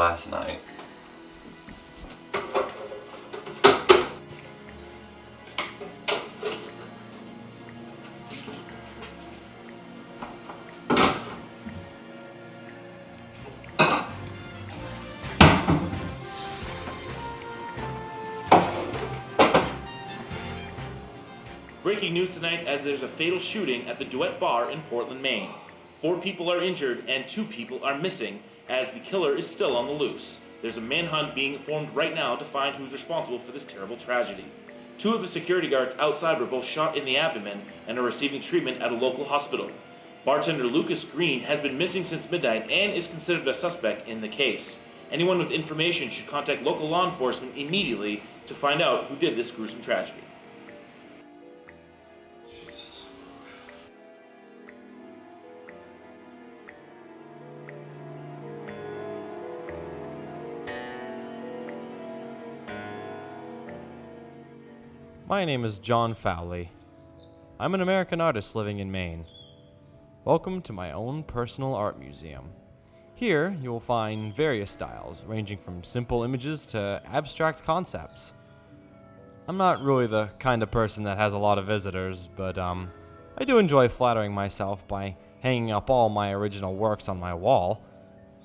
last night. Breaking news tonight as there's a fatal shooting at the Duet Bar in Portland, Maine. Four people are injured and two people are missing as the killer is still on the loose. There's a manhunt being formed right now to find who's responsible for this terrible tragedy. Two of the security guards outside were both shot in the abdomen and are receiving treatment at a local hospital. Bartender Lucas Green has been missing since midnight and is considered a suspect in the case. Anyone with information should contact local law enforcement immediately to find out who did this gruesome tragedy. My name is John Fowley. I'm an American artist living in Maine. Welcome to my own personal art museum. Here, you will find various styles, ranging from simple images to abstract concepts. I'm not really the kind of person that has a lot of visitors, but um, I do enjoy flattering myself by hanging up all my original works on my wall.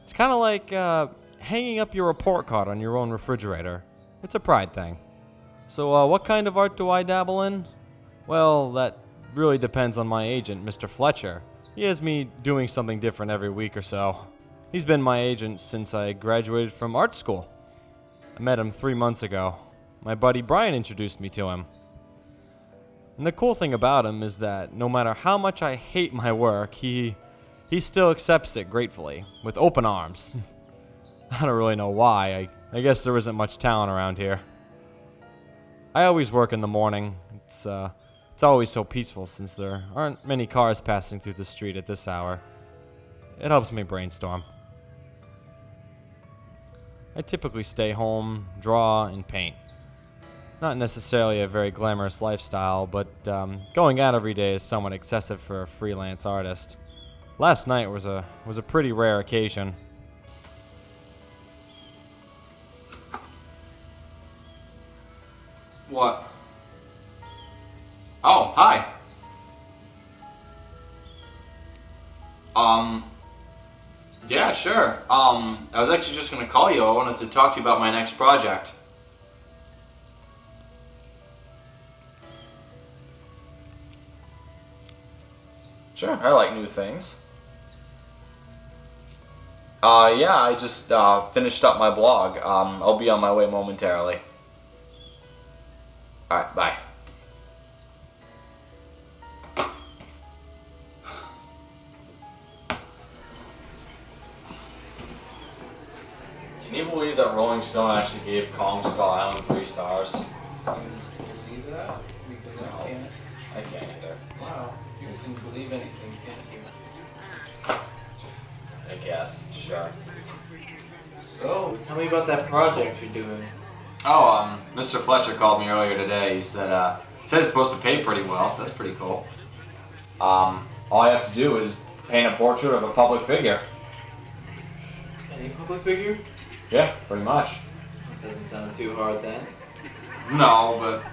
It's kind of like uh, hanging up your report card on your own refrigerator. It's a pride thing. So, uh, what kind of art do I dabble in? Well, that really depends on my agent, Mr. Fletcher. He has me doing something different every week or so. He's been my agent since I graduated from art school. I met him three months ago. My buddy Brian introduced me to him. And the cool thing about him is that no matter how much I hate my work, he he still accepts it gratefully, with open arms. I don't really know why. I, I guess there isn't much talent around here. I always work in the morning. It's uh, it's always so peaceful since there aren't many cars passing through the street at this hour. It helps me brainstorm. I typically stay home, draw, and paint. Not necessarily a very glamorous lifestyle, but um, going out every day is somewhat excessive for a freelance artist. Last night was a was a pretty rare occasion. What? Oh, hi. Um, yeah, sure. Um, I was actually just gonna call you. I wanted to talk to you about my next project. Sure, I like new things. Uh, yeah, I just uh, finished up my blog. Um, I'll be on my way momentarily. Alright, bye. Can you believe that Rolling Stone actually gave Kong Skull Island three stars? believe that? Because I can't. I can't either. Wow. You can believe anything, can't you? I guess, sure. So, tell me about that project you're doing. Oh, um, Mr. Fletcher called me earlier today. He said, uh, said it's supposed to pay pretty well, so that's pretty cool. Um, all I have to do is paint a portrait of a public figure. Any public figure? Yeah, pretty much. That doesn't sound too hard then. No, but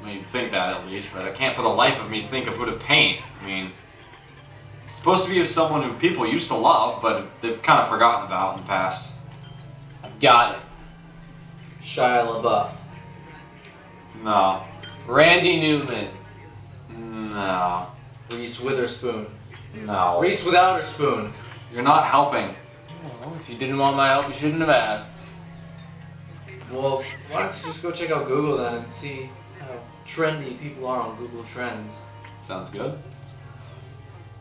I mean, think that at least, but I can't for the life of me think of who to paint. I mean, it's supposed to be of someone who people used to love, but they've kind of forgotten about in the past. I've got it. Shia LaBeouf. No. Randy Newman. No. Reese Witherspoon. No. Reese without her spoon. You're not helping. Oh, if you didn't want my help, you shouldn't have asked. Well, why don't you just go check out Google then and see how trendy people are on Google Trends. Sounds good.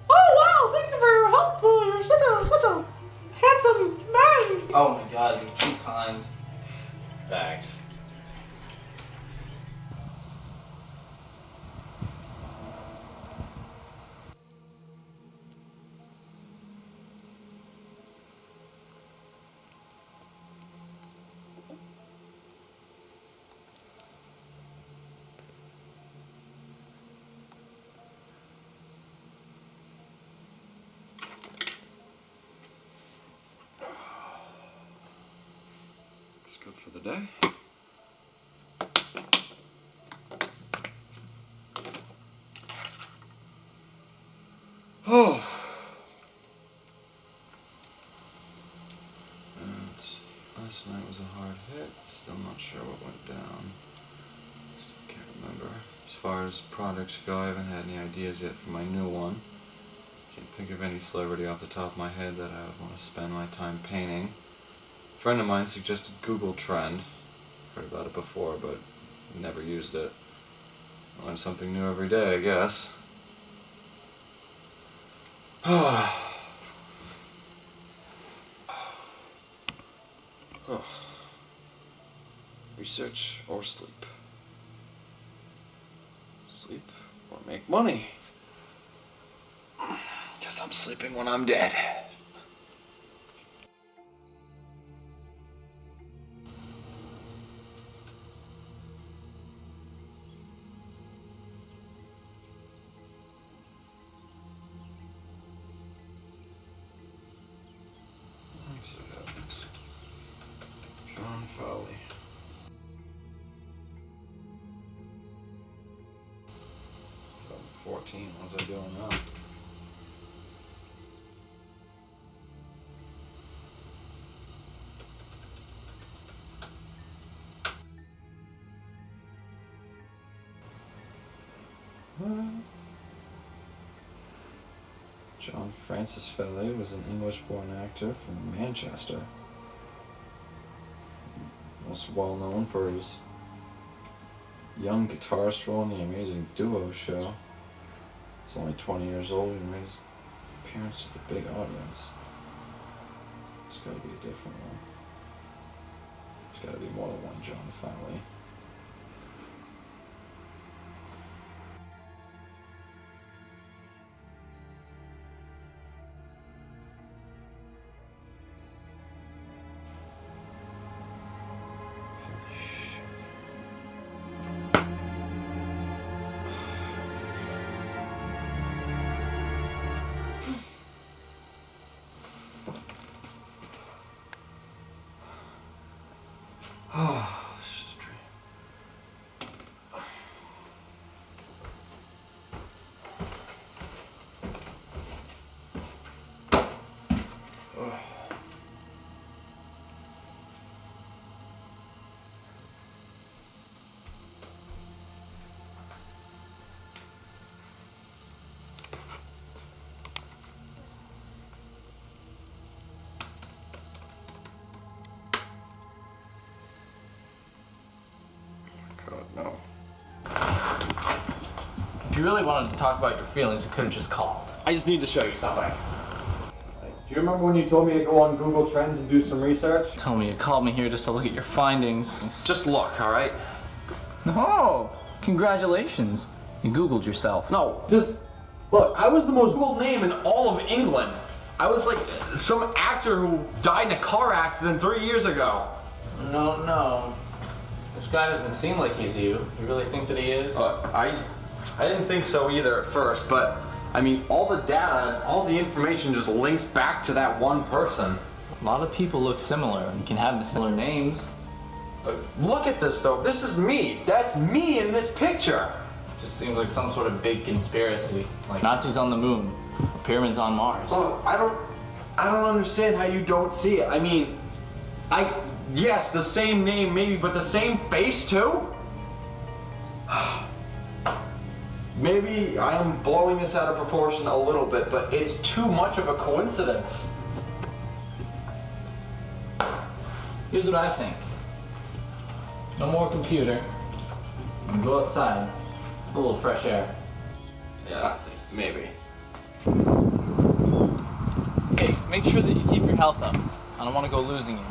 Oh wow, thank you for your help. Uh, you're such a such a handsome man. Oh my god, you're too kind. Thanks. Last night was a hard hit. Still not sure what went down. Still can't remember. As far as products go, I haven't had any ideas yet for my new one. Can't think of any celebrity off the top of my head that I would want to spend my time painting. A friend of mine suggested Google Trend. Heard about it before, but never used it. Learn something new every day, I guess. Research or sleep? Sleep or make money? Guess I'm sleeping when I'm dead. John Francis Fowley was an English-born actor from Manchester. Most well known for his young guitarist role in the Amazing Duo show. He's only 20 years old and made his appearance to the big audience. It's gotta be a different one. There's gotta be more than one John Fowley. You really wanted to talk about your feelings, you could have just called. I just need to show you something. Do you remember when you told me to go on Google Trends and do some research? Tell me you called me here just to look at your findings. Just look, alright? No! congratulations. You Googled yourself. No, just look. I was the most Googled name in all of England. I was like some actor who died in a car accident three years ago. No, no. This guy doesn't seem like he's you. You really think that he is? Uh, I, I didn't think so either at first, but I mean, all the data, all the information just links back to that one person. A lot of people look similar and can have the similar names. But look at this though. This is me. That's me in this picture. It Just seems like some sort of big conspiracy. Like Nazis on the moon, pyramids on Mars. Oh, I don't, I don't understand how you don't see it. I mean, I, yes, the same name maybe, but the same face too? Maybe I am blowing this out of proportion a little bit, but it's too much of a coincidence. Here's what I think. No more computer. And go outside. A little fresh air. Yeah, maybe. Hey, make sure that you keep your health up. I don't want to go losing you.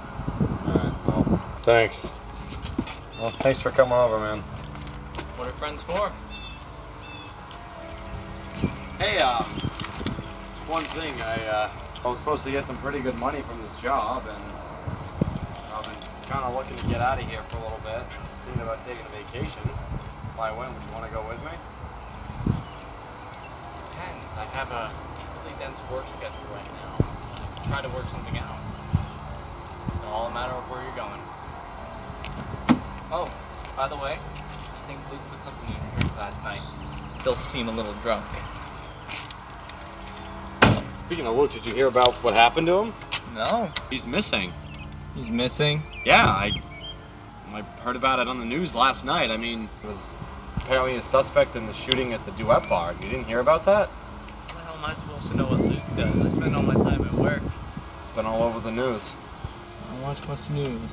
Alright, well, thanks. Well, thanks for coming over, man. What are friends for? Hey, uh, one thing, I, uh, I was supposed to get some pretty good money from this job, and I've been kind of looking to get out of here for a little bit, thinking about taking a vacation. If I went, would you want to go with me? Depends. I have a really dense work schedule right now. I try to work something out. It's all a matter of where you're going. Oh, by the way, I think Luke put something in drink last night. Still seem a little drunk. Speaking of Luke, did you hear about what happened to him? No. He's missing. He's missing. Yeah, I I heard about it on the news last night. I mean, he was apparently a suspect in the shooting at the Duet Bar. You didn't hear about that? How the hell am I supposed to know what Luke does? I spend all my time at work. It's been all over the news. I don't watch much news.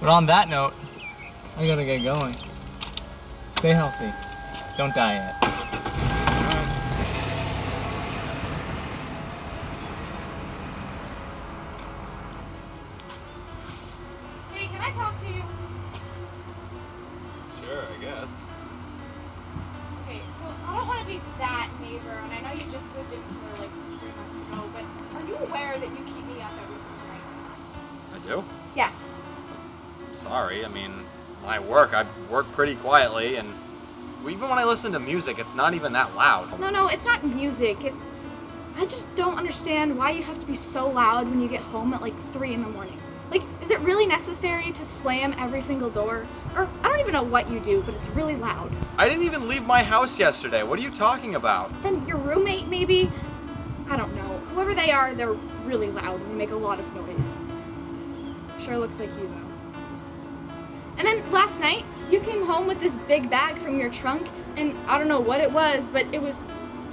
But on that note, I gotta get going. Stay healthy. Don't die yet. Pretty quietly, and even when I listen to music, it's not even that loud. No, no, it's not music. It's. I just don't understand why you have to be so loud when you get home at like 3 in the morning. Like, is it really necessary to slam every single door? Or, I don't even know what you do, but it's really loud. I didn't even leave my house yesterday. What are you talking about? Then your roommate, maybe? I don't know. Whoever they are, they're really loud and they make a lot of noise. Sure looks like you, though. And then last night, you came home with this big bag from your trunk, and I don't know what it was, but it was.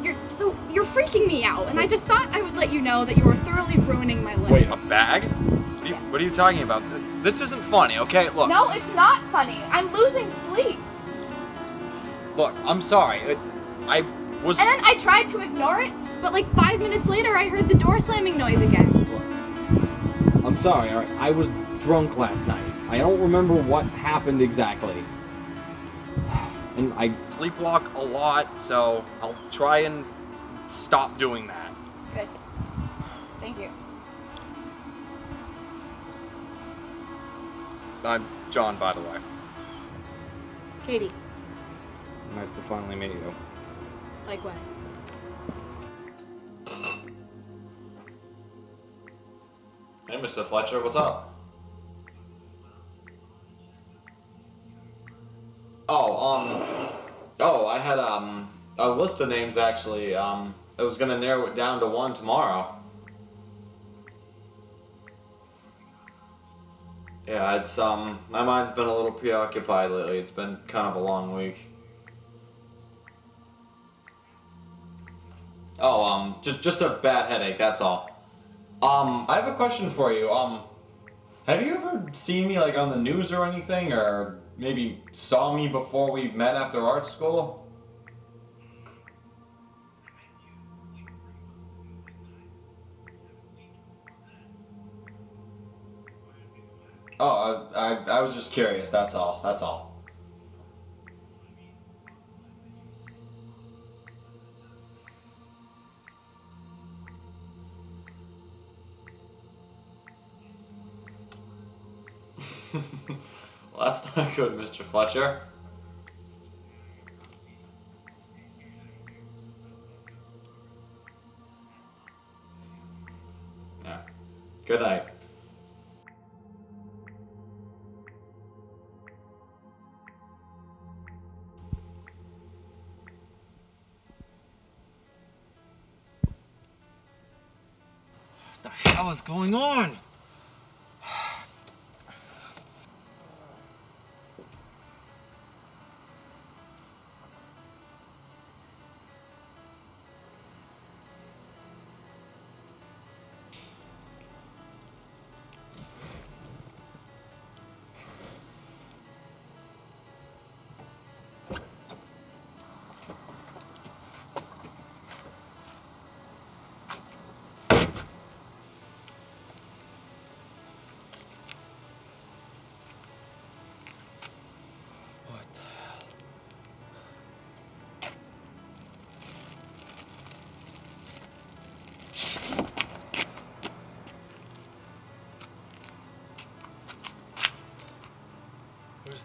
You're so you're freaking me out, and I just thought I would let you know that you were thoroughly ruining my life. Wait, a bag? What are you, what are you talking about? This isn't funny, okay? Look. No, it's not funny. I'm losing sleep. Look, I'm sorry. It, I was. And then I tried to ignore it, but like five minutes later, I heard the door slamming noise again. I'm sorry, all right? I was drunk last night. I don't remember what happened exactly. And I sleepwalk a lot, so I'll try and stop doing that. Good. Thank you. I'm John, by the way. Katie, nice to finally meet you. likewise. Hey, Mr. Fletcher, what's up? Oh, um, oh, I had um a list of names actually. Um, I was gonna narrow it down to one tomorrow. Yeah, it's um, my mind's been a little preoccupied lately. It's been kind of a long week. Oh, um, just just a bad headache. That's all. Um, I have a question for you. Um, have you ever seen me like on the news or anything, or maybe saw me before we met after art school? Oh, I, I, I was just curious. That's all. That's all. that's not good, Mr. Fletcher. Yeah. Good night. What the hell is going on?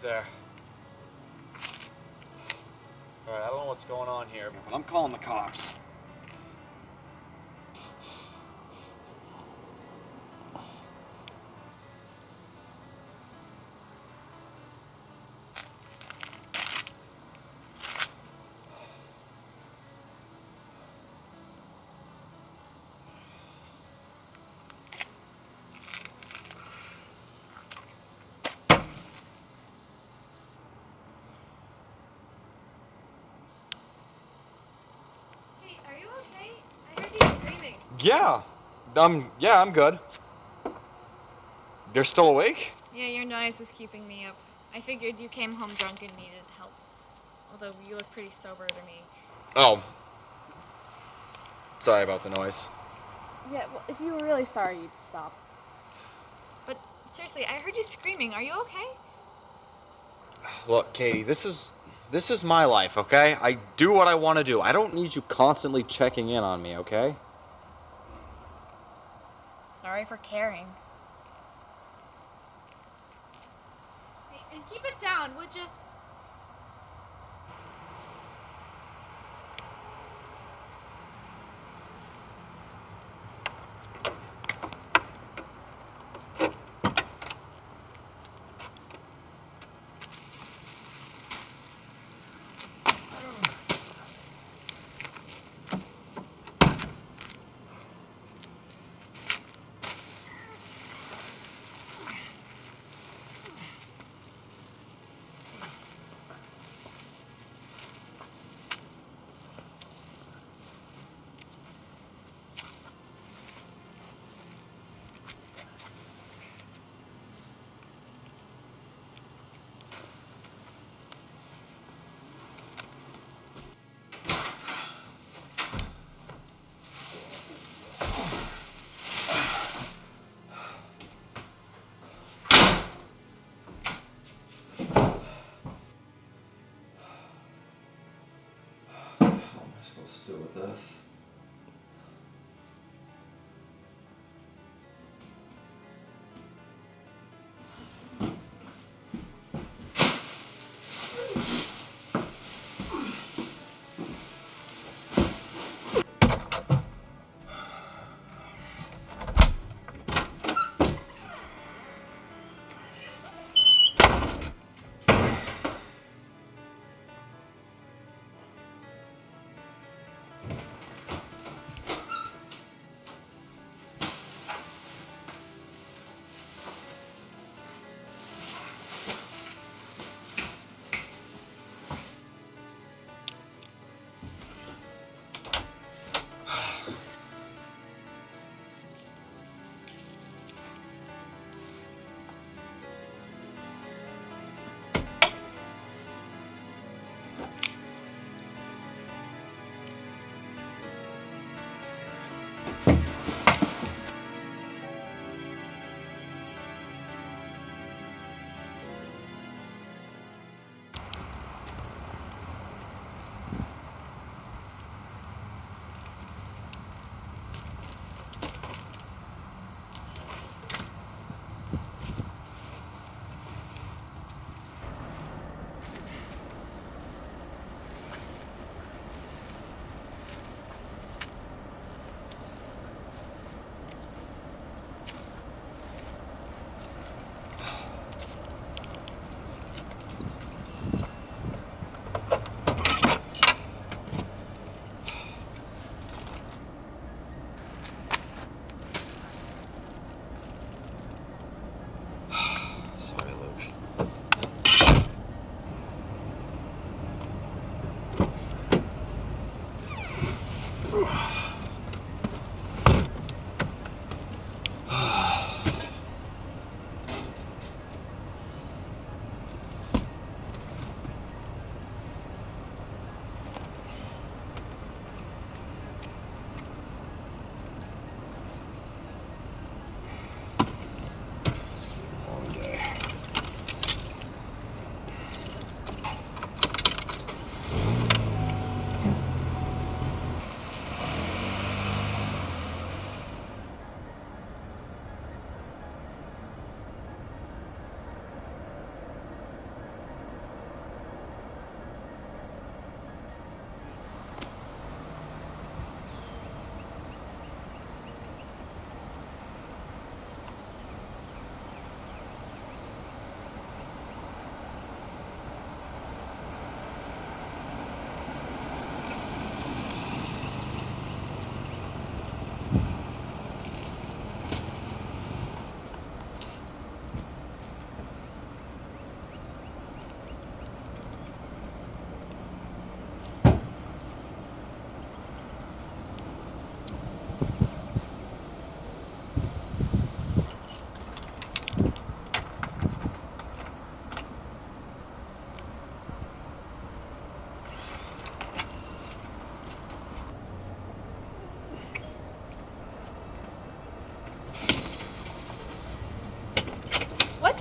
There? Alright, I don't know what's going on here, but I'm calling the cops. Yeah. Um, yeah, I'm good. They're still awake? Yeah, your noise was keeping me up. I figured you came home drunk and needed help. Although you look pretty sober to me. Oh. Sorry about the noise. Yeah, well, if you were really sorry, you'd stop. But seriously, I heard you screaming. Are you okay? Look, Katie, this is this is my life, okay? I do what I want to do. I don't need you constantly checking in on me, okay? Sorry for caring. Hey, and keep it down, would you? What am I supposed to do this?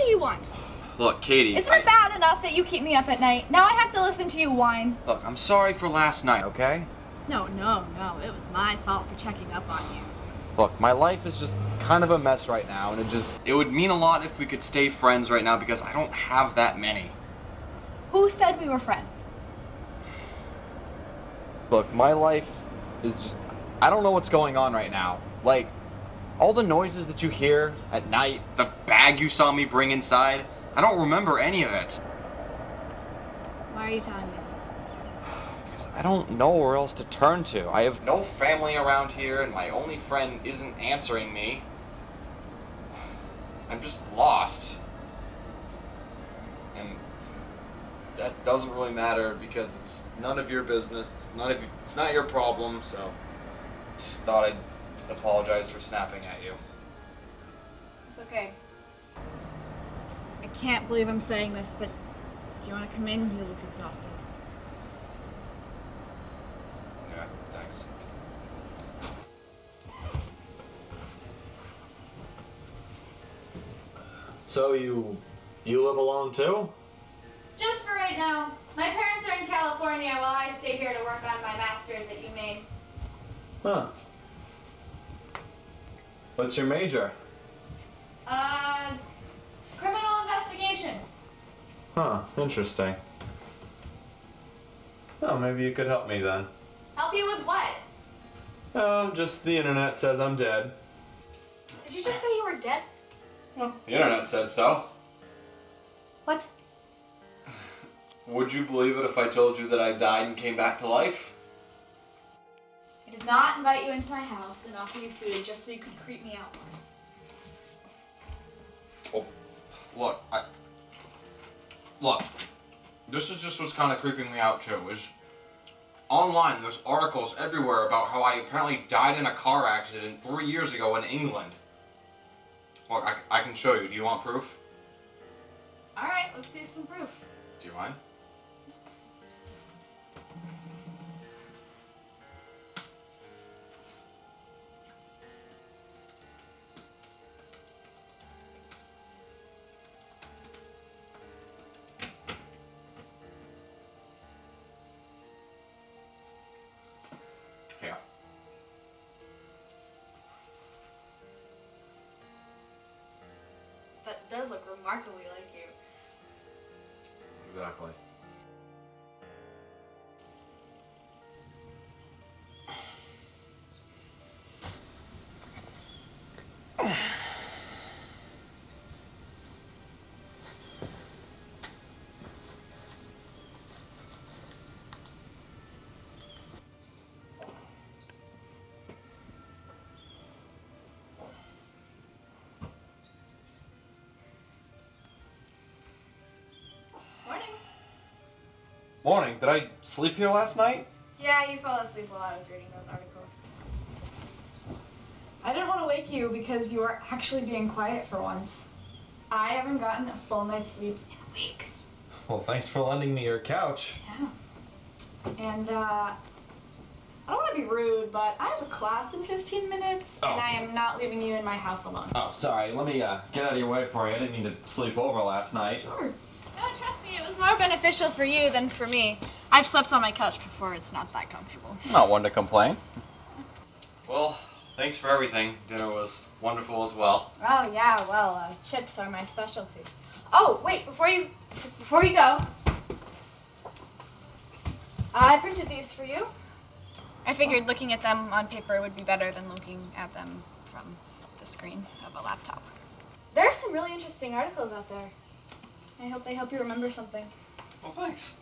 Do you want? Look, Katie. Isn't I- it bad enough that you keep me up at night? Now I have to listen to you whine. Look, I'm sorry for last night, okay? No, no, no. It was my fault for checking up on you. Look, my life is just kind of a mess right now, and it just. It would mean a lot if we could stay friends right now because I don't have that many. Who said we were friends? Look, my life is just. I don't know what's going on right now. Like, all the noises that you hear at night, the bag you saw me bring inside, I don't remember any of it. Why are you telling me this? Because I don't know where else to turn to. I have no family around here, and my only friend isn't answering me. I'm just lost. And that doesn't really matter because it's none of your business. It's none of it's not your problem, so just thought I'd apologize for snapping at you. It's okay. I can't believe I'm saying this, but do you want to come in? You look exhausted. Yeah, thanks. So you you live alone too? Just for right now. My parents are in California while I stay here to work on my master's at UMaine. Huh. What's your major? Uh, criminal investigation. Huh, interesting. Oh, maybe you could help me then. Help you with what? Oh, just the internet says I'm dead. Did you just say you were dead? No. The internet said so. What? Would you believe it if I told you that I died and came back to life? I did not invite you into my house and offer you food just so you could creep me out. Oh, look, I. Look, this is just what's kind of creeping me out too. Is online, there's articles everywhere about how I apparently died in a car accident three years ago in England. Look, I, I can show you. Do you want proof? All right, let's see some proof. Do you mind? Does look remarkably like you. Exactly. Morning. Morning. Did I sleep here last night? Yeah, you fell asleep while I was reading those articles. I didn't want to wake you because you were actually being quiet for once. I haven't gotten a full night's sleep in weeks. Well, thanks for lending me your couch. Yeah. And, uh, I don't want to be rude, but I have a class in 15 minutes, Oh. and I am not leaving you in my house alone. Oh, sorry. Let me uh, get out of your way for you. I didn't mean to sleep over last night. Sure. No, trust me, it was more beneficial for you than for me. I've slept on my couch before, it's not that comfortable. Not one to complain. Well, thanks for everything. Dinner was wonderful as well. Oh yeah, well, uh, chips are my specialty. Oh wait, before you before you go, I printed these for you. I figured looking at them on paper would be better than looking at them from the screen of a laptop. There are some really interesting articles out there. I hope they help you remember something. Well, thanks.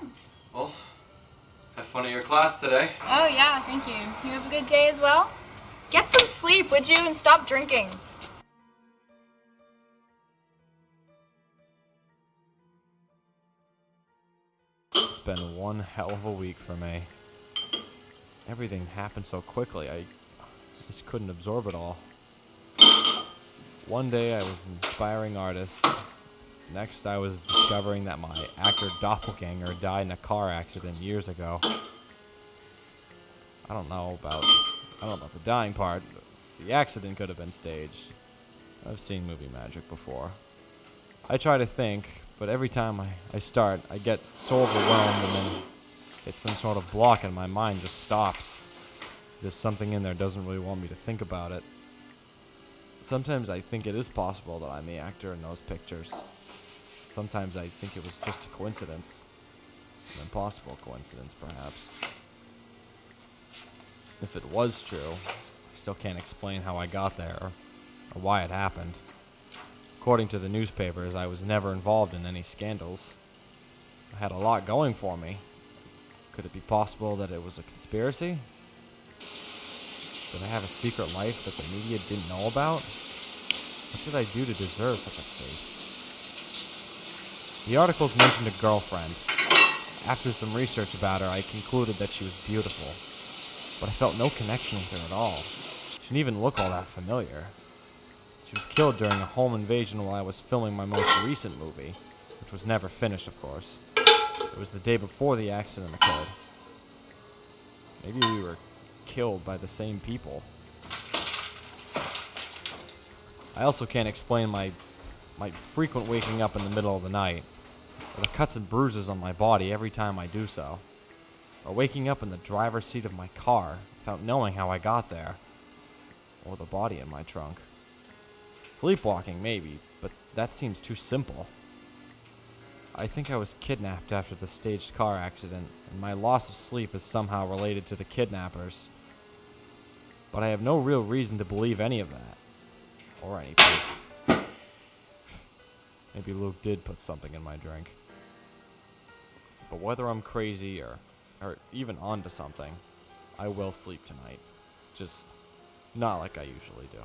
Yeah. Well, have fun at your class today. Oh yeah, thank you. You have a good day as well. Get some sleep, would you, and stop drinking. It's been one hell of a week for me. Everything happened so quickly, I just couldn't absorb it all. One day I was an inspiring artist. Next I was discovering that my actor doppelganger died in a car accident years ago. I don't know about I don't know about the dying part. The accident could have been staged. I've seen movie magic before. I try to think, but every time I, I start, I get so overwhelmed and then it's some sort of block and my mind just stops. There's something in there doesn't really want me to think about it. Sometimes I think it is possible that I'm the actor in those pictures. Sometimes I think it was just a coincidence. An impossible coincidence, perhaps. If it was true, I still can't explain how I got there or, why it happened. According to the newspapers, I was never involved in any scandals. I had a lot going for me. Could it be possible that it was a conspiracy? Did I have a secret life that the media didn't know about? What did I do to deserve such a fate? The articles mentioned a girlfriend. After some research about her, I concluded that she was beautiful, but I felt no connection with her at all. She didn't even look all that familiar. She was killed during a home invasion while I was filming my most recent movie, which was never finished, of course. It was the day before the accident occurred. Maybe we were killed by the same people. I also can't explain my my frequent waking up in the middle of the night, the cuts and bruises on my body every time I do so, or waking up in the driver's seat of my car without knowing how I got there, or the body in my trunk. Sleepwalking, maybe, but that seems too simple. I think I was kidnapped after the staged car accident, and my loss of sleep is somehow related to the kidnappers. But I have no real reason to believe any of that. Or any proof. Maybe Luke did put something in my drink. But whether I'm crazy or, or even onto something, I will sleep tonight. Just not like I usually do.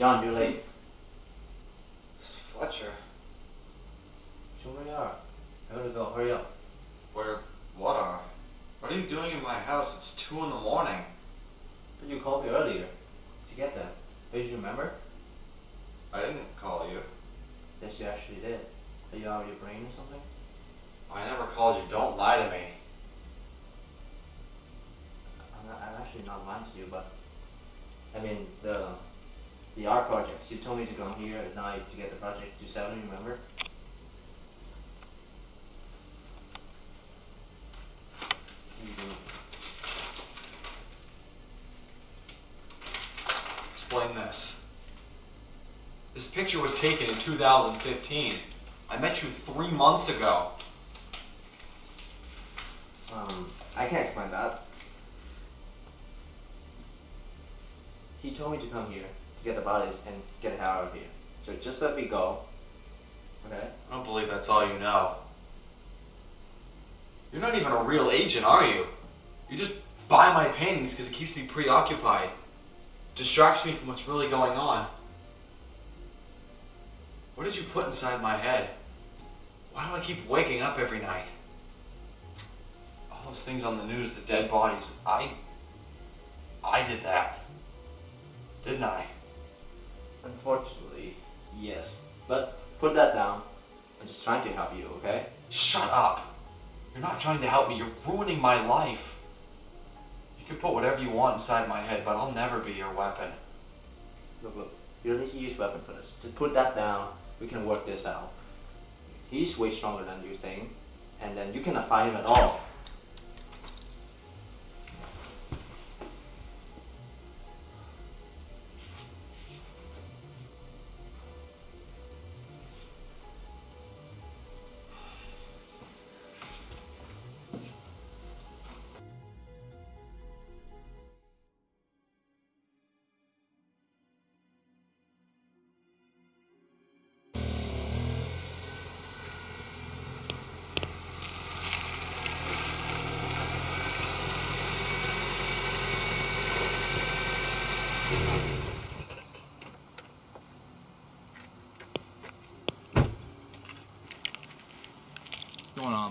John, you're late. Fletcher, Show where you are. I gotta go. Hurry up. where? What are? What are you doing in my house? It's two in the morning. But you called me earlier to get that. Don't you remember? I didn't call you. Yes, you actually did. Are you out of your brain or something? I never called you. Don't lie to me. I'm, not, I'm actually not lying to you, but I mean the the art project. You told me to come here at night to get the project to seven. Remember? Explain this. This picture was taken in 2015. I met you three months ago. Um, I can't explain that. He told me to come here to get the bodies and get hell out of here. So just let me go. Okay? I don't believe that's all you know. You're not even a real agent, are you? You just buy my paintings because it keeps me preoccupied. Distracts me from what's really going on. What did you put inside my head? Why do I keep waking up every night? All those things on the news, the dead bodies, I. I did that. Didn't I? Unfortunately, yes. But put that down. I'm just trying to help you, okay? Shut up! You're not trying to help me, you're ruining my life. You can put whatever you want inside my head, but I'll never be your weapon. Look, look. You don't need to use weapon for this. Just put that down. We can work this out. He's way stronger than you think. And then you cannot fight him at all.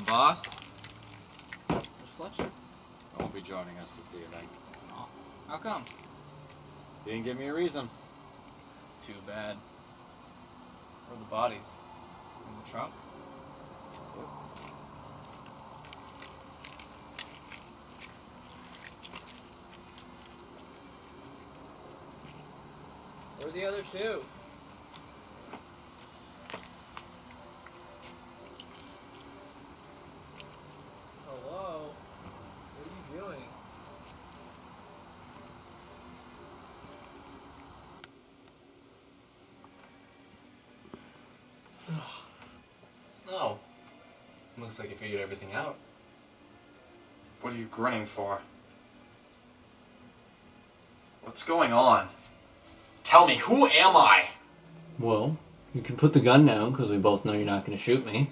Boss? Where's Fletcher? I won't be joining us this evening. Oh, how come? He didn't give me a reason. It's too bad. Where are the bodies? In the trunk? Where are the other two? Hello? What are you doing? Oh. Looks like you figured everything out. What are you grinning for? What's going on? Tell me, who am I? Well, you can put the gun down because we both know you're not going to shoot me.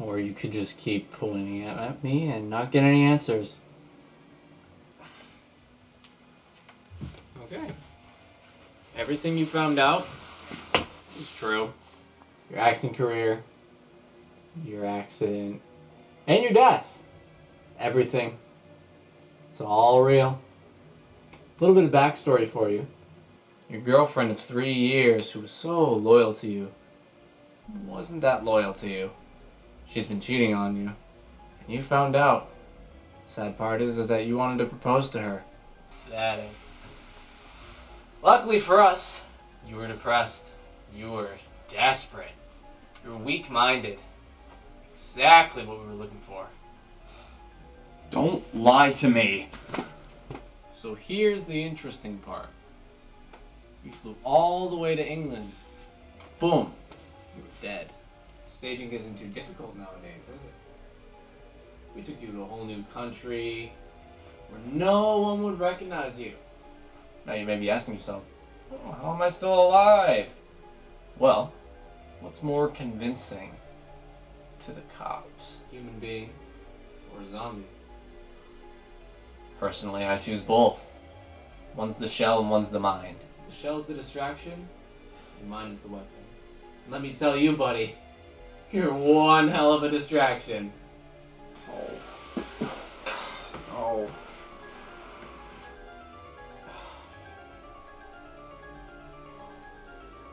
Or you could just keep pulling at me and not get any answers. Okay. Everything you found out is true. Your acting career, your accident, and your death. Everything. It's all real. A little bit of backstory for you. Your girlfriend of three years, who was so loyal to you, wasn't that loyal to you. She's been cheating on you. And you found out. Sad part is, is that you wanted to propose to her. That ain't. Luckily for us, you were depressed. You were desperate. You were weak minded. Exactly what we were looking for. Don't lie to me. So here's the interesting part. You flew all the way to England. Boom. You were dead. Staging isn't too difficult nowadays, is it? We took you to a whole new country where no one would recognize you. Now you may be asking yourself, oh, how am I still alive? Well, what's more convincing to the cops? Human being or zombie? Personally, I choose both. One's the shell and one's the mind. The shell's the distraction, and mine is the weapon. Let me tell you, buddy, you're one hell of a distraction. Oh. Oh.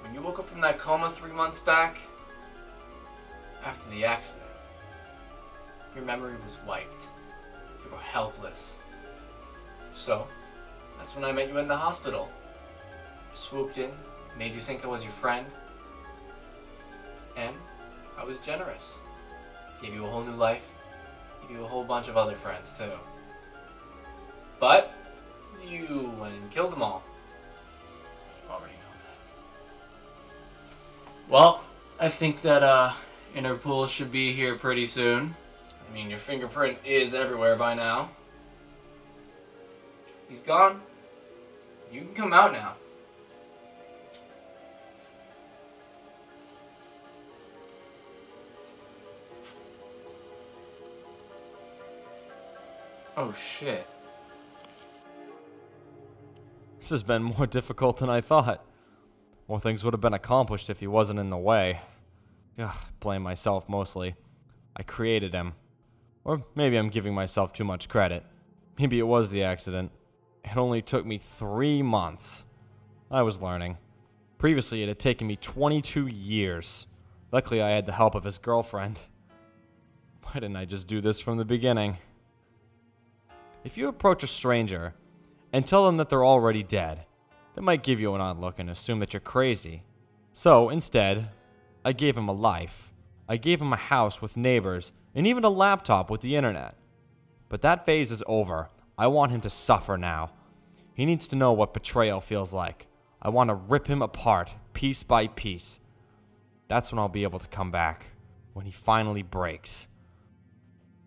When you woke up from that coma three months back, after the accident, your memory was wiped. You were helpless. So, that's when I met you in the hospital. Swooped in, made you think I was your friend. And I was generous. Gave you a whole new life. Gave you a whole bunch of other friends, too. But, you went and killed them all. You already know that. Well, I think that, uh, Interpol should be here pretty soon. I mean, your fingerprint is everywhere by now. He's gone. You can come out now. Oh shit. This has been more difficult than I thought. More things would have been accomplished if he wasn't in the way. Ugh, blame myself mostly. I created him. Or maybe I'm giving myself too much credit. Maybe it was the accident. It only took me three months. I was learning. Previously, it had taken me 22 years. Luckily, I had the help of his girlfriend. Why didn't I just do this from the beginning? If you approach a stranger and tell them that they're already dead, they might give you an odd look and assume that you're crazy. So, instead, I gave him a life. I gave him a house with neighbors and even a laptop with the internet. But that phase is over. I want him to suffer now. He needs to know what betrayal feels like. I want to rip him apart, piece by piece. That's when I'll be able to come back, when he finally breaks.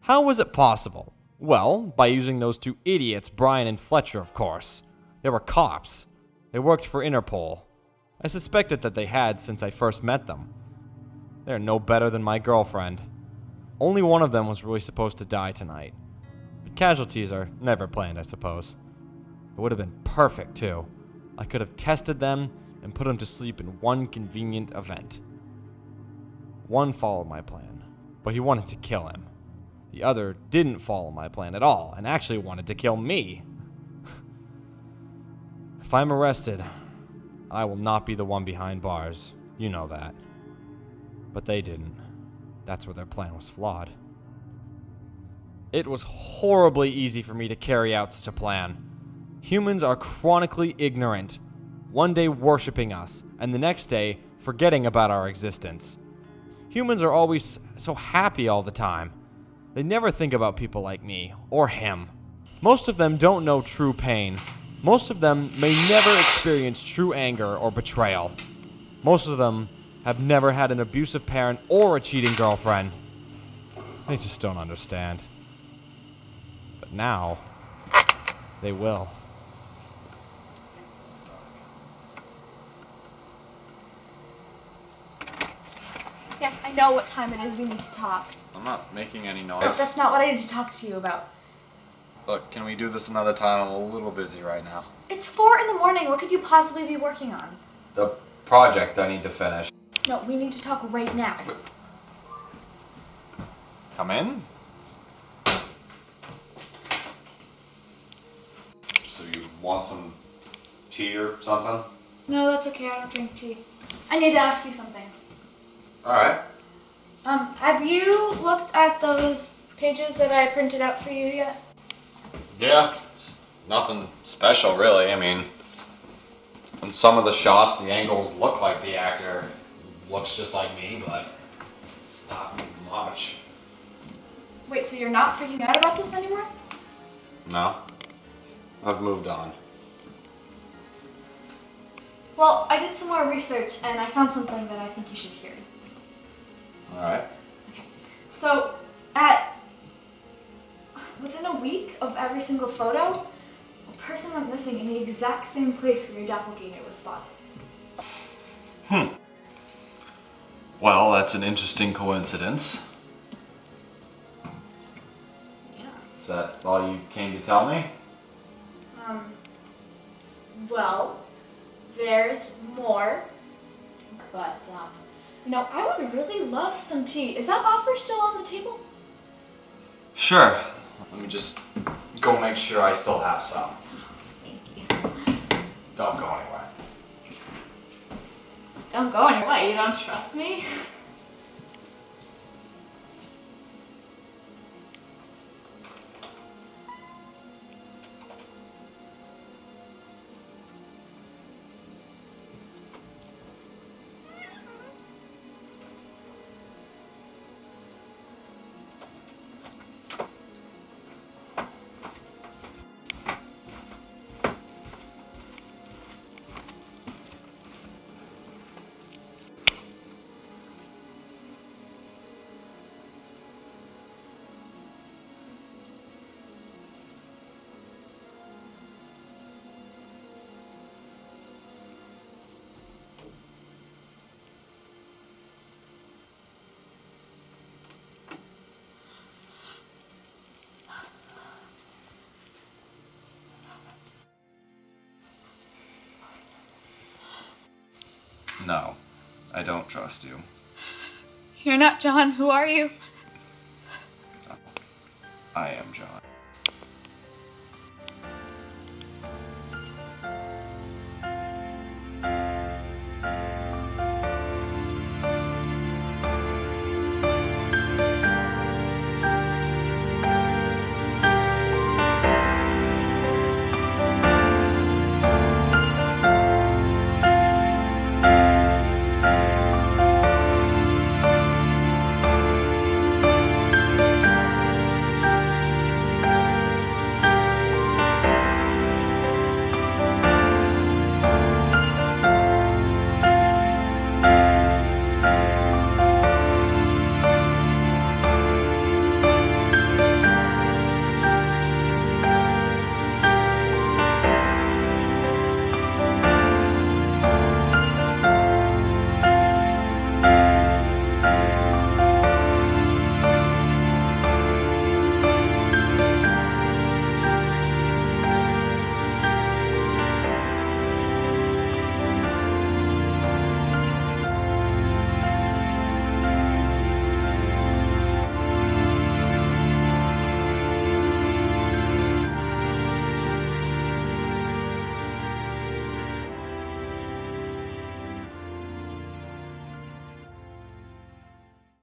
How was it possible? Well, by using those two idiots, Brian and Fletcher, of course. They were cops. They worked for Interpol. I suspected that they had since I first met them. They're no better than my girlfriend. Only one of them was really supposed to die tonight. But casualties are never planned, I suppose. It would have been perfect, too. I could have tested them and put them to sleep in one convenient event. One followed my plan, but he wanted to kill him. The other didn't follow my plan at all and actually wanted to kill me. if I'm arrested, I will not be the one behind bars. You know that. But they didn't. That's where their plan was flawed. It was horribly easy for me to carry out such a plan. Humans are chronically ignorant, one day worshipping us, and the next day forgetting about our existence. Humans are always so happy all the time. They never think about people like me, or him. Most of them don't know true pain. Most of them may never experience true anger or betrayal. Most of them have never had an abusive parent or a cheating girlfriend. They just don't understand. But now, they will. Yes, I know what time it is. We need to talk. I'm not making any No, noise. that's not what I need to talk to you about. Look, can we do this another time? I'm a little busy right now. It's four in the morning. What could you possibly be working on? The project I need to finish. No, we need to talk right now. Come in. So you want some tea or something? No, that's okay. I don't drink tea. I need to ask you something. Alright. Um, have you looked at those pages that I printed out for you yet? Yeah, it's nothing special really. I mean, in some of the shots, the angles look like the actor looks just like me, but it's not much. Wait, so you're not freaking out about this anymore? No. I've moved on. Well, I did some more research and I found something that I think you should hear. Alright. Okay. So, at within a week of every single photo, a person went missing in the exact same place where your doppelganger was spotted. Hmm. Well, that's an interesting coincidence. Yeah. Is that all you came to tell me? Um. Well, there's more. But, um, you know, I would really love some tea. Is that offer still on the table? Sure. Let me just go make sure I still have some. Thank you. Don't go anywhere. Don't go anywhere. You don't trust me? No, I don't trust you. You're not John. Who are you?